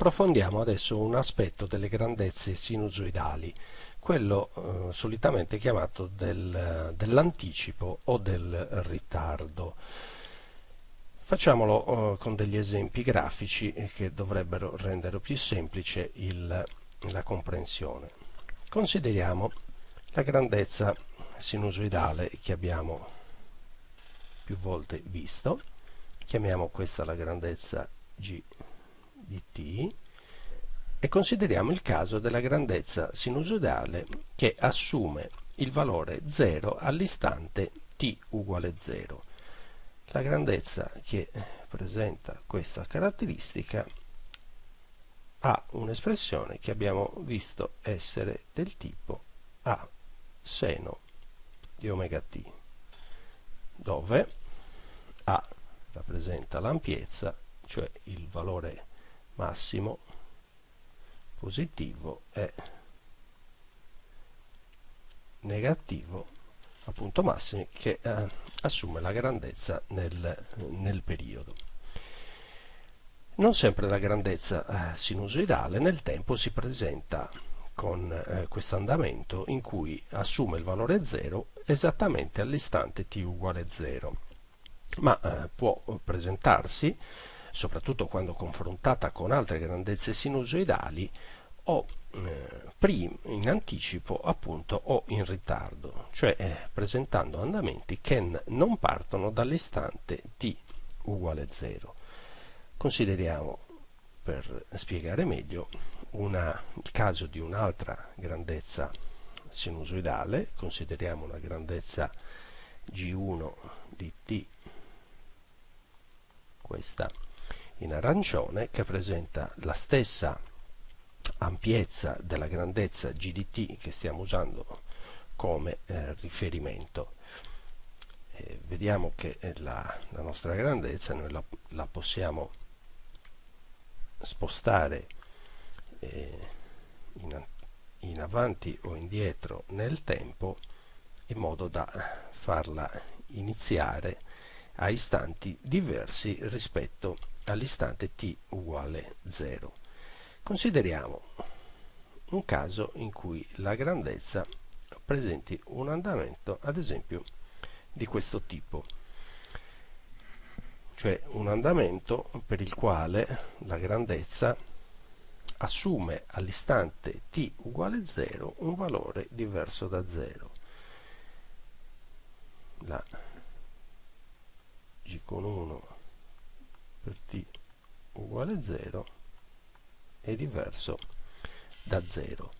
Approfondiamo adesso un aspetto delle grandezze sinusoidali, quello eh, solitamente chiamato del, dell'anticipo o del ritardo. Facciamolo eh, con degli esempi grafici che dovrebbero rendere più semplice il, la comprensione. Consideriamo la grandezza sinusoidale che abbiamo più volte visto, chiamiamo questa la grandezza G di t e consideriamo il caso della grandezza sinusoidale che assume il valore 0 all'istante t uguale 0. La grandezza che presenta questa caratteristica ha un'espressione che abbiamo visto essere del tipo a seno di omega t, dove a rappresenta l'ampiezza, cioè il valore massimo positivo e negativo appunto massimi che eh, assume la grandezza nel, nel, periodo. Non sempre la grandezza eh, sinusoidale nel tempo si presenta con eh, questo andamento in cui assume il valore 0 esattamente all'istante t uguale 0, ma eh, può presentarsi soprattutto quando confrontata con altre grandezze sinusoidali, o eh, in anticipo appunto o in ritardo, cioè eh, presentando andamenti che non partono dall'istante t uguale 0. Consideriamo, per spiegare meglio, una, il caso di un'altra grandezza sinusoidale, consideriamo una grandezza g1 di t, questa in arancione che presenta la stessa ampiezza della grandezza GDT che stiamo usando come eh, riferimento. Eh, vediamo che la, la, nostra grandezza noi la, la possiamo spostare eh, in, in avanti o indietro nel tempo in modo da farla iniziare a istanti diversi rispetto all'istante t uguale 0. Consideriamo un caso in cui la grandezza presenti un andamento, ad esempio, di questo tipo, cioè un andamento per il quale la grandezza assume all'istante t uguale 0 un valore diverso da 0. La g con 1 per t uguale 0 è diverso da 0.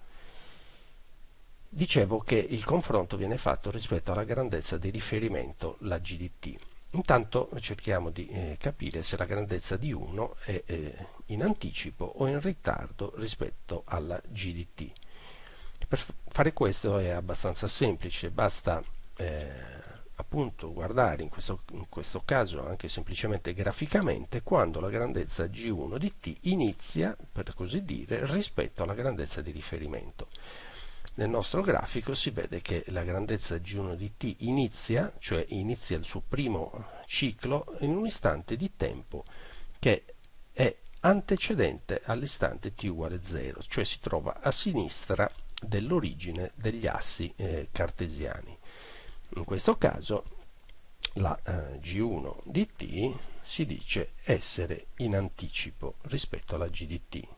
Dicevo che il confronto viene fatto rispetto alla grandezza di riferimento, la g di t. Intanto cerchiamo di eh, capire se la grandezza di 1 è eh, in anticipo o in ritardo rispetto alla g di t. Per fare questo è abbastanza semplice, basta eh, appunto guardare in questo, in questo, caso anche semplicemente graficamente quando la grandezza G1 di t inizia, per così dire, rispetto alla grandezza di riferimento. Nel nostro grafico si vede che la grandezza G1 di t inizia, cioè inizia il suo primo ciclo in un istante di tempo che è antecedente all'istante t uguale 0, cioè si trova a sinistra dell'origine degli assi eh, cartesiani. In questo caso la eh, G1 di t si dice essere in anticipo rispetto alla G di t.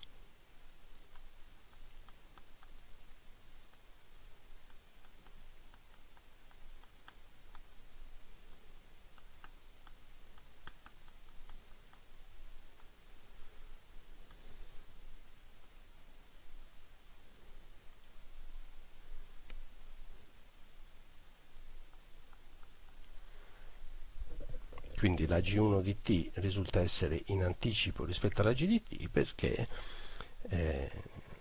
quindi la G1 di t risulta essere in anticipo rispetto alla G di t perché eh,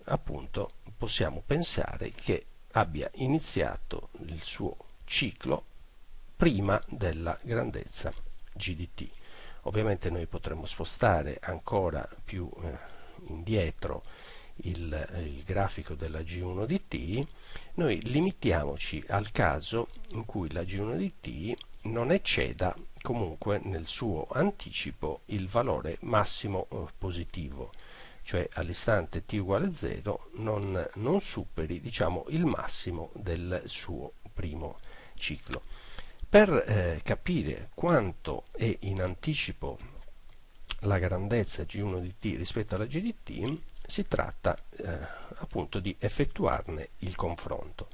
appunto possiamo pensare che abbia iniziato il suo ciclo prima della grandezza G di t. Ovviamente noi potremmo spostare ancora più eh, indietro il, il, grafico della G1 di t, noi limitiamoci al caso in cui la G1 di t non ecceda comunque nel suo anticipo il valore massimo eh, positivo cioè all'istante t uguale 0, non, non superi diciamo, il massimo del suo primo ciclo. Per eh, capire quanto è in anticipo la grandezza G1 di t rispetto alla G di t, si tratta eh, appunto di effettuarne il confronto.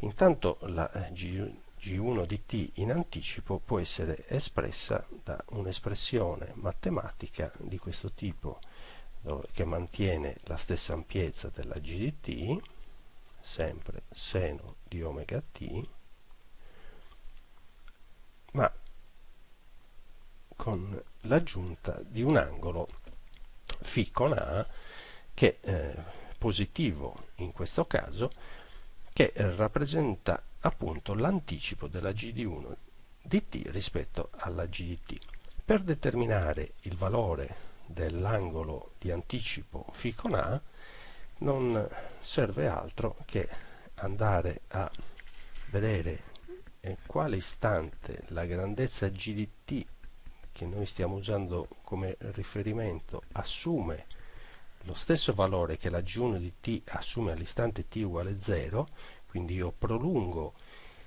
Intanto la eh, G, G1 di t in anticipo può essere espressa da un'espressione matematica di questo tipo dove, che mantiene la stessa ampiezza della G di t, sempre seno di omega t, ma con l'aggiunta di un angolo φ con A che è eh, positivo in questo caso che rappresenta appunto l'anticipo della G di 1 di t rispetto alla G di t. Per determinare il valore dell'angolo di anticipo φ con A non serve altro che andare a vedere in quale istante la grandezza G di t che noi stiamo usando come riferimento assume lo stesso valore che la G1 di t assume all'istante t uguale 0, quindi io prolungo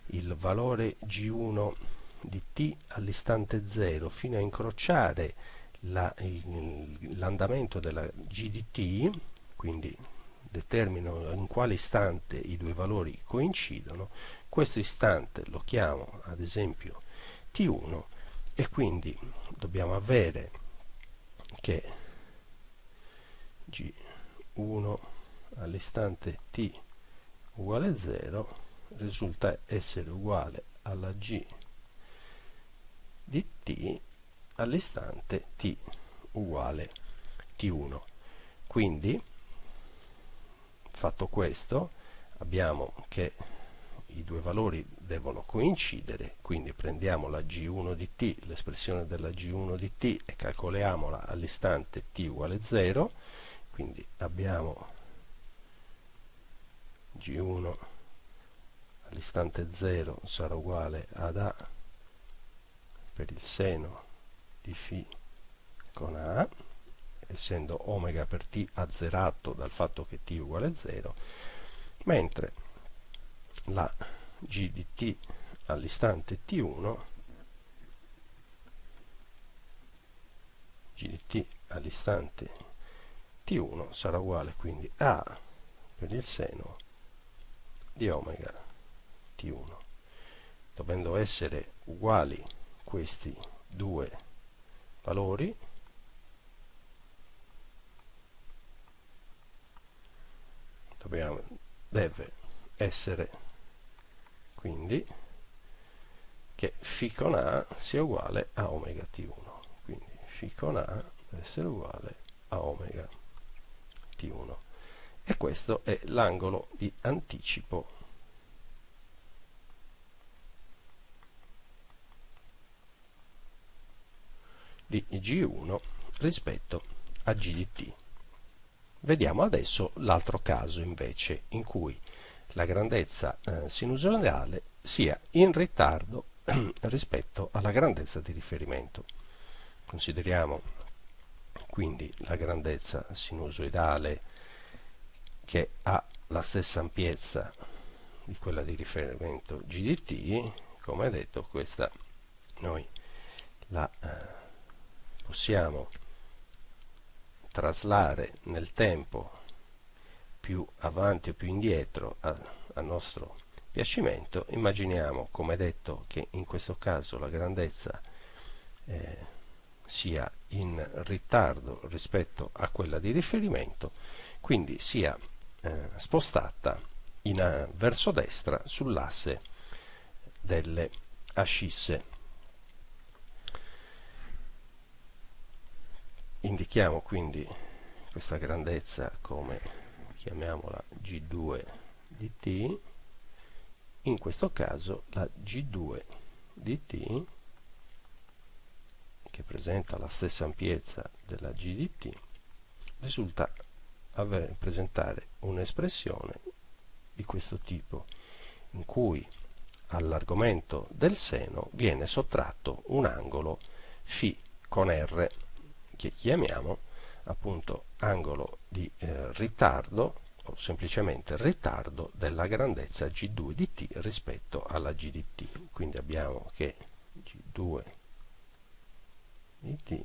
il valore G1 di t all'istante 0 fino a incrociare l'andamento della G di t, quindi determino in quale istante i due valori coincidono, questo istante lo chiamo ad esempio t1 e quindi dobbiamo avere che g1 all'istante t uguale 0 risulta essere uguale alla g di t all'istante t uguale t1 quindi fatto questo abbiamo che i due valori devono coincidere, quindi prendiamo la G1 di t, l'espressione della G1 di t e calcoliamola all'istante t uguale 0, quindi abbiamo G1 all'istante 0 sarà uguale ad A per il seno di φ con A, essendo omega per t azzerato dal fatto che t uguale 0, mentre la g di t all'istante t1 g di t all'istante t1 sarà uguale quindi a per il seno di omega t1 dovendo essere uguali questi due valori dobbiamo, deve essere quindi che φ con A sia uguale a omega t1 quindi φ con A deve essere uguale a omega t1 e questo è l'angolo di anticipo di G1 rispetto a G di t. Vediamo adesso l'altro caso invece in cui la grandezza eh, sinusoidale sia in ritardo rispetto alla grandezza di riferimento. Consideriamo quindi la grandezza sinusoidale che ha la stessa ampiezza di quella di riferimento GDT, come detto questa noi la eh, possiamo traslare nel tempo più avanti o più indietro a, a nostro piacimento, immaginiamo, come detto, che in questo caso la grandezza eh, sia in ritardo rispetto a quella di riferimento, quindi sia eh, spostata in, uh, verso destra sull'asse delle ascisse. Indichiamo quindi questa grandezza come chiamiamola G2 di t, in questo caso la G2 di t, che presenta la stessa ampiezza della G di t, risulta avere, presentare un'espressione di questo tipo, in cui all'argomento del seno viene sottratto un angolo φ con R, che chiamiamo appunto angolo di eh, ritardo o semplicemente ritardo della grandezza G2 di t rispetto alla G di t. Quindi abbiamo che G2 di t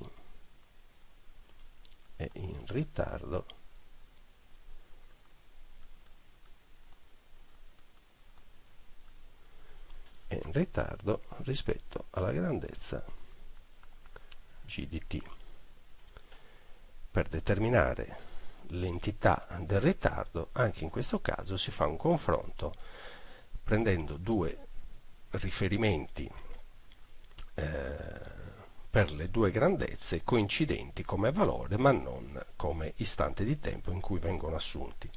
è in ritardo è in ritardo rispetto alla grandezza G di t. Per determinare l'entità del ritardo, anche in questo caso si fa un confronto prendendo due riferimenti eh, per le due grandezze coincidenti come valore ma non come istante di tempo in cui vengono assunti.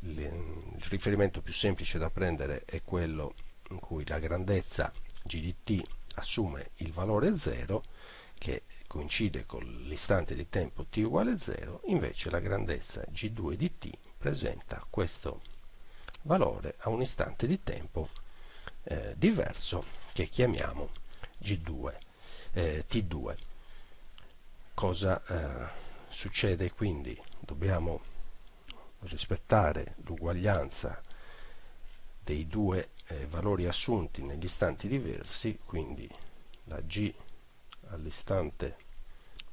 Il riferimento più semplice da prendere è quello in cui la grandezza g di t assume il valore 0 che coincide con l'istante di tempo t uguale 0, invece la grandezza g2 di t presenta questo valore a un istante di tempo eh, diverso che chiamiamo g2, eh, t2. Cosa eh, succede quindi? Dobbiamo rispettare l'uguaglianza dei due eh, valori assunti negli istanti diversi, quindi la g all'istante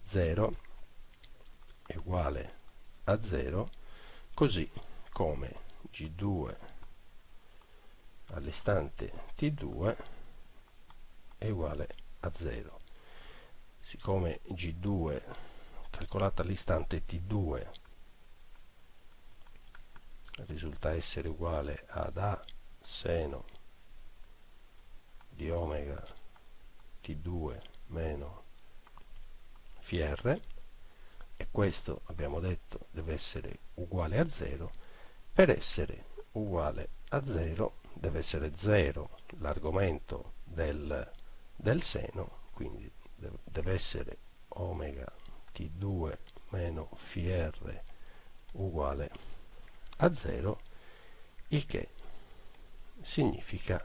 0 è uguale a 0 così come g2 all'istante t2 è uguale a 0 siccome g2 calcolata all'istante t2 risulta essere uguale ad a seno di omega t2 meno FR e questo abbiamo detto deve essere uguale a 0 per essere uguale a 0 deve essere 0 l'argomento del, del seno quindi deve essere omega t2 meno FR uguale a 0 il che significa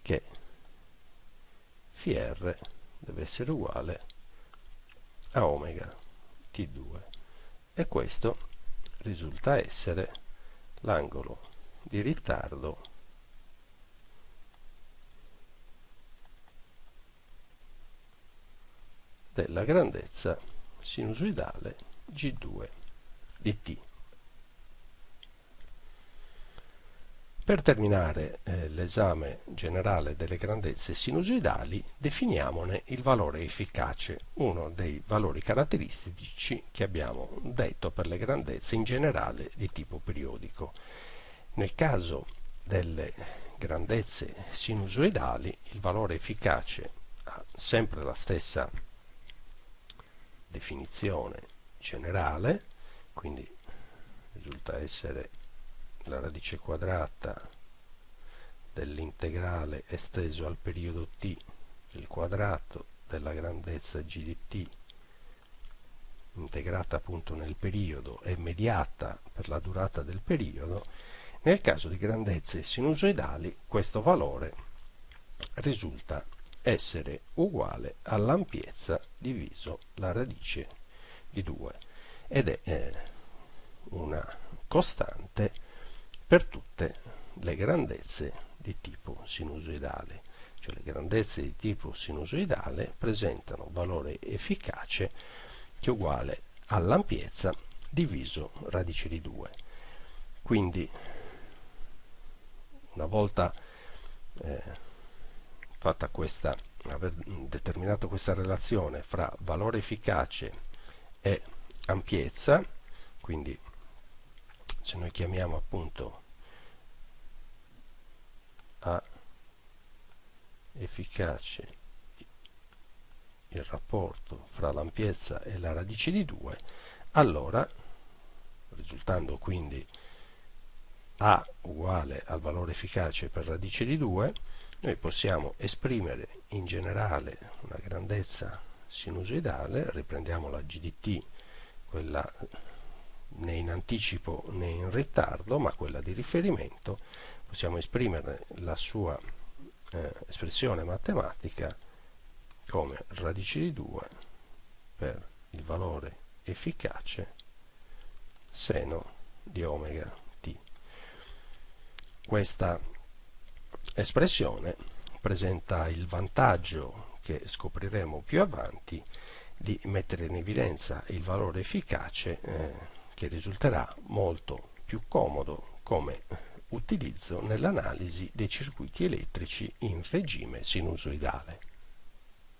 che FR deve essere uguale a omega t2 e questo risulta essere l'angolo di ritardo della grandezza sinusoidale G2 di t. Per terminare eh, l'esame generale delle grandezze sinusoidali, definiamone il valore efficace, uno dei valori caratteristici che abbiamo detto per le grandezze in generale di tipo periodico. Nel caso delle grandezze sinusoidali, il valore efficace ha sempre la stessa definizione generale, quindi risulta essere la radice quadrata dell'integrale esteso al periodo t il quadrato della grandezza g di t integrata appunto nel periodo e mediata per la durata del periodo nel caso di grandezze sinusoidali questo valore risulta essere uguale all'ampiezza diviso la radice di 2 ed è eh, una costante per tutte le grandezze di tipo sinusoidale. Cioè le grandezze di tipo sinusoidale presentano valore efficace che è uguale all'ampiezza diviso radice di 2 quindi una volta eh, fatta questa aver determinato questa relazione fra valore efficace e ampiezza quindi se noi chiamiamo appunto a efficace il rapporto fra l'ampiezza e la radice di 2 allora risultando quindi a uguale al valore efficace per radice di 2 noi possiamo esprimere in generale una grandezza sinusoidale riprendiamo la GDT quella né in anticipo né in ritardo ma quella di riferimento possiamo esprimere la sua eh, espressione matematica come radice di 2 per il valore efficace seno di omega t. Questa espressione presenta il vantaggio che scopriremo più avanti di mettere in evidenza il valore efficace eh, che risulterà molto più comodo come utilizzo nell'analisi dei circuiti elettrici in regime sinusoidale.